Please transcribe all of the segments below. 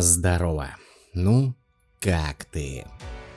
Здорово. Ну, как ты?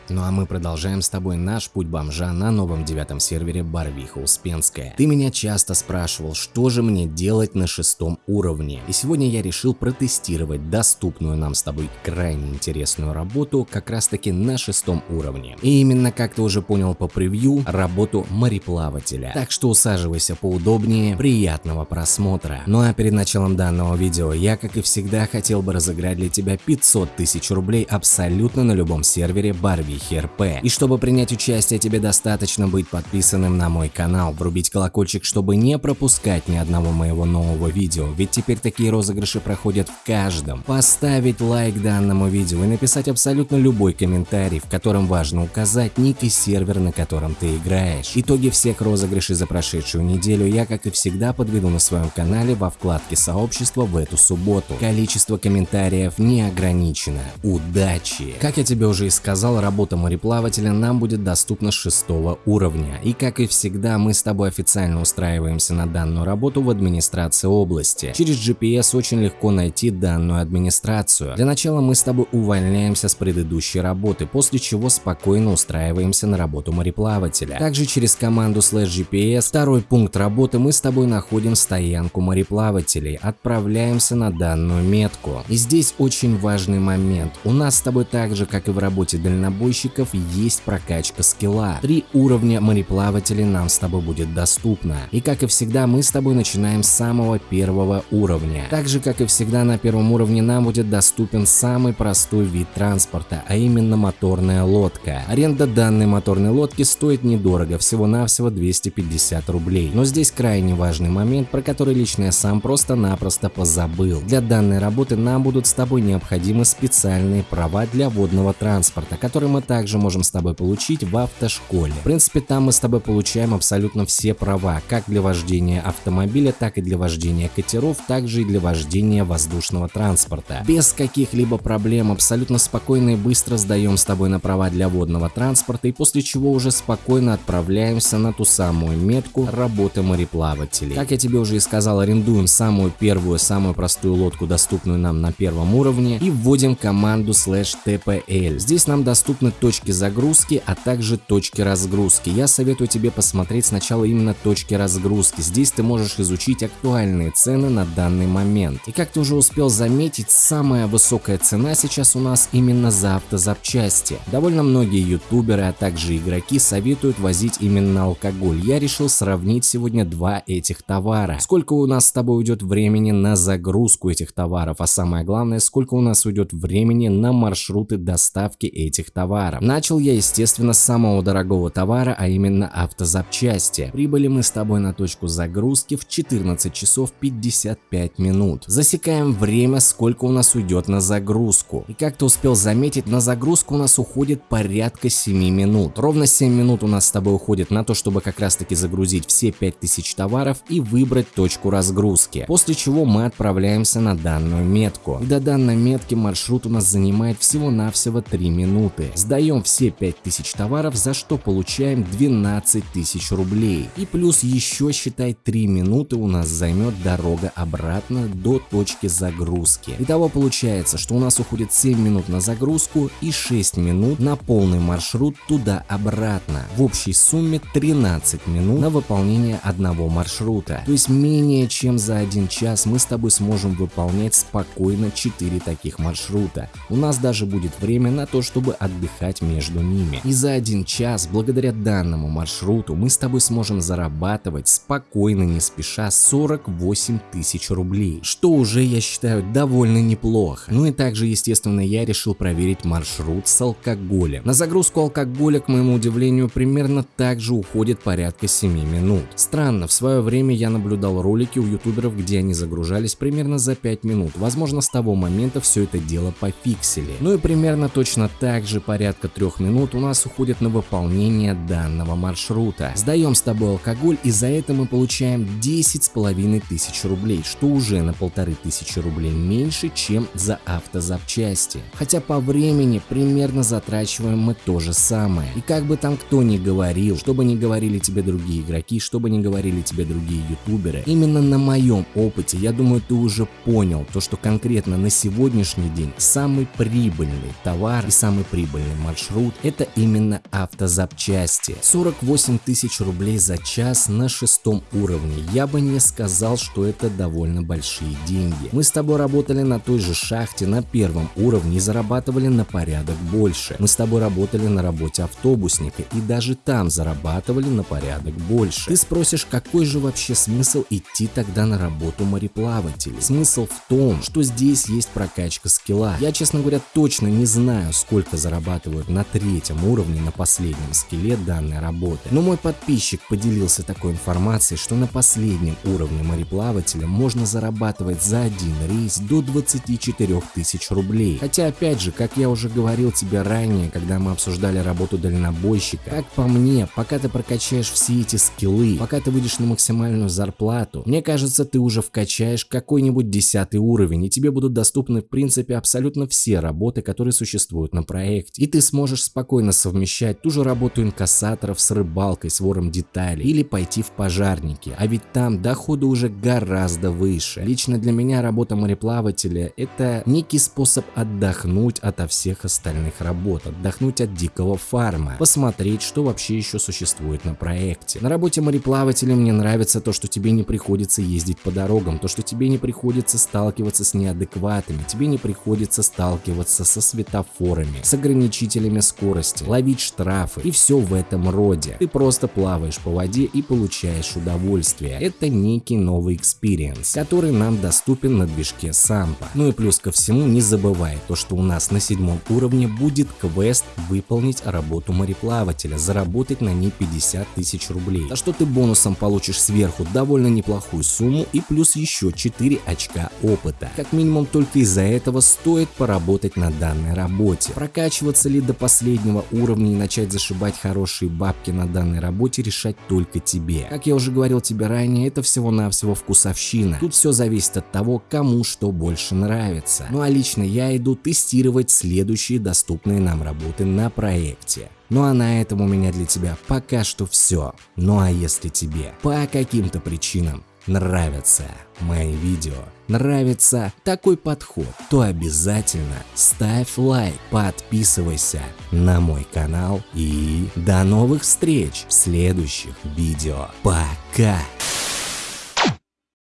Ну а мы продолжаем с тобой наш путь бомжа на новом девятом сервере Барвиха Успенская. Ты меня часто спрашивал, что же мне делать на шестом уровне. И сегодня я решил протестировать доступную нам с тобой крайне интересную работу как раз таки на шестом уровне. И именно, как ты уже понял по превью, работу мореплавателя. Так что усаживайся поудобнее, приятного просмотра. Ну а перед началом данного видео я, как и всегда, хотел бы разыграть для тебя 500 тысяч рублей абсолютно на любом сервере Барвиха РП. И чтобы принять участие, тебе достаточно быть подписанным на мой канал, врубить колокольчик, чтобы не пропускать ни одного моего нового видео, ведь теперь такие розыгрыши проходят в каждом. Поставить лайк данному видео и написать абсолютно любой комментарий, в котором важно указать ник и сервер, на котором ты играешь. Итоги всех розыгрышей за прошедшую неделю я, как и всегда, подведу на своем канале во вкладке сообщества в эту субботу. Количество комментариев не ограничено. Удачи! Как я тебе уже и сказал, работа работа мореплавателя нам будет доступна с шестого уровня. И как и всегда, мы с тобой официально устраиваемся на данную работу в администрации области. Через GPS очень легко найти данную администрацию. Для начала мы с тобой увольняемся с предыдущей работы, после чего спокойно устраиваемся на работу мореплавателя. Также через команду slash GPS, второй пункт работы, мы с тобой находим стоянку мореплавателей, отправляемся на данную метку. И здесь очень важный момент. У нас с тобой так же, как и в работе дальнобойщика, дальнобойщиков есть прокачка скилла. Три уровня мореплавателей нам с тобой будет доступно. И как и всегда, мы с тобой начинаем с самого первого уровня. Так же, как и всегда, на первом уровне нам будет доступен самый простой вид транспорта, а именно моторная лодка. Аренда данной моторной лодки стоит недорого, всего-навсего 250 рублей. Но здесь крайне важный момент, про который лично я сам просто-напросто позабыл. Для данной работы нам будут с тобой необходимы специальные права для водного транспорта, которые мы также можем с тобой получить в автошколе. В принципе, там мы с тобой получаем абсолютно все права, как для вождения автомобиля, так и для вождения катеров, также и для вождения воздушного транспорта. Без каких-либо проблем, абсолютно спокойно и быстро сдаем с тобой на права для водного транспорта и после чего уже спокойно отправляемся на ту самую метку работы мореплавателей. Как я тебе уже и сказал, арендуем самую первую, самую простую лодку, доступную нам на первом уровне и вводим команду slash tpl. Здесь нам доступны точки загрузки, а также точки разгрузки. Я советую тебе посмотреть сначала именно точки разгрузки. Здесь ты можешь изучить актуальные цены на данный момент. И как ты уже успел заметить, самая высокая цена сейчас у нас именно за автозапчасти. Довольно многие ютуберы, а также игроки советуют возить именно алкоголь. Я решил сравнить сегодня два этих товара. Сколько у нас с тобой уйдет времени на загрузку этих товаров, а самое главное, сколько у нас уйдет времени на маршруты доставки этих товаров товара. Начал я, естественно, с самого дорогого товара, а именно автозапчасти. Прибыли мы с тобой на точку загрузки в 14 часов 55 минут. Засекаем время, сколько у нас уйдет на загрузку. И как ты успел заметить, на загрузку у нас уходит порядка 7 минут. Ровно 7 минут у нас с тобой уходит на то, чтобы как раз таки загрузить все 5000 товаров и выбрать точку разгрузки. После чего мы отправляемся на данную метку. До данной метки маршрут у нас занимает всего-навсего 3 минуты. Сдаем все 5000 товаров, за что получаем 12 тысяч рублей. И плюс еще считай 3 минуты у нас займет дорога обратно до точки загрузки. Итого получается, что у нас уходит 7 минут на загрузку и 6 минут на полный маршрут туда-обратно. В общей сумме 13 минут на выполнение одного маршрута. То есть менее чем за один час мы с тобой сможем выполнять спокойно 4 таких маршрута. У нас даже будет время на то, чтобы отдыхать отдыхать между ними. И за один час, благодаря данному маршруту, мы с тобой сможем зарабатывать спокойно, не спеша 48 тысяч рублей, что уже, я считаю, довольно неплохо. Ну и также, естественно, я решил проверить маршрут с алкоголем. На загрузку алкоголя, к моему удивлению, примерно так же уходит порядка 7 минут. Странно, в свое время я наблюдал ролики у ютуберов, где они загружались примерно за 5 минут. Возможно, с того момента все это дело пофиксили. Ну и примерно точно так же порядка порядка трех минут у нас уходит на выполнение данного маршрута. Сдаем с тобой алкоголь и за это мы получаем 10 с половиной тысяч рублей, что уже на полторы тысячи рублей меньше, чем за автозапчасти. Хотя по времени примерно затрачиваем мы то же самое. И как бы там кто ни говорил, что бы ни говорили тебе другие игроки, что бы ни говорили тебе другие ютуберы, именно на моем опыте, я думаю, ты уже понял то, что конкретно на сегодняшний день самый прибыльный товар и самый прибыльный маршрут это именно автозапчасти. 48 тысяч рублей за час на шестом уровне. Я бы не сказал, что это довольно большие деньги. Мы с тобой работали на той же шахте на первом уровне и зарабатывали на порядок больше. Мы с тобой работали на работе автобусника и даже там зарабатывали на порядок больше. Ты спросишь, какой же вообще смысл идти тогда на работу мореплавателей? Смысл в том, что здесь есть прокачка скилла. Я, честно говоря, точно не знаю, сколько зарабатывают на третьем уровне на последнем скилле данной работы. Но мой подписчик поделился такой информацией, что на последнем уровне мореплавателя можно зарабатывать за один рейс до 24 тысяч рублей. Хотя опять же, как я уже говорил тебе ранее, когда мы обсуждали работу дальнобойщика, как по мне, пока ты прокачаешь все эти скиллы, пока ты выйдешь на максимальную зарплату, мне кажется, ты уже вкачаешь какой-нибудь десятый уровень, и тебе будут доступны в принципе абсолютно все работы, которые существуют на проекте. И ты сможешь спокойно совмещать ту же работу инкассаторов с рыбалкой, с вором деталей, или пойти в пожарники, а ведь там доходы уже гораздо выше. Лично для меня работа мореплавателя это некий способ отдохнуть ото всех остальных работ, отдохнуть от дикого фарма, посмотреть, что вообще еще существует на проекте. На работе мореплавателя мне нравится то, что тебе не приходится ездить по дорогам, то, что тебе не приходится сталкиваться с неадекватами, тебе не приходится сталкиваться со светофорами, с ограничителями скорости, ловить штрафы и все в этом роде. Ты просто плаваешь по воде и получаешь удовольствие. Это некий новый experience, который нам доступен на движке SAMP а. Ну и плюс ко всему не забывай то, что у нас на седьмом уровне будет квест выполнить работу мореплавателя, заработать на ней 50 тысяч рублей. За что ты бонусом получишь сверху довольно неплохую сумму и плюс еще 4 очка опыта. Как минимум только из-за этого стоит поработать на данной работе. Прокачиваться ли до последнего уровня и начать зашибать хорошие бабки на данной работе решать только тебе. Как я уже говорил тебе ранее, это всего-навсего вкусовщина. Тут все зависит от того, кому что больше нравится. Ну а лично я иду тестировать следующие доступные нам работы на проекте. Ну а на этом у меня для тебя пока что все. Ну а если тебе по каким-то причинам нравятся мои видео, нравится такой подход, то обязательно ставь лайк, подписывайся на мой канал и до новых встреч в следующих видео. Пока!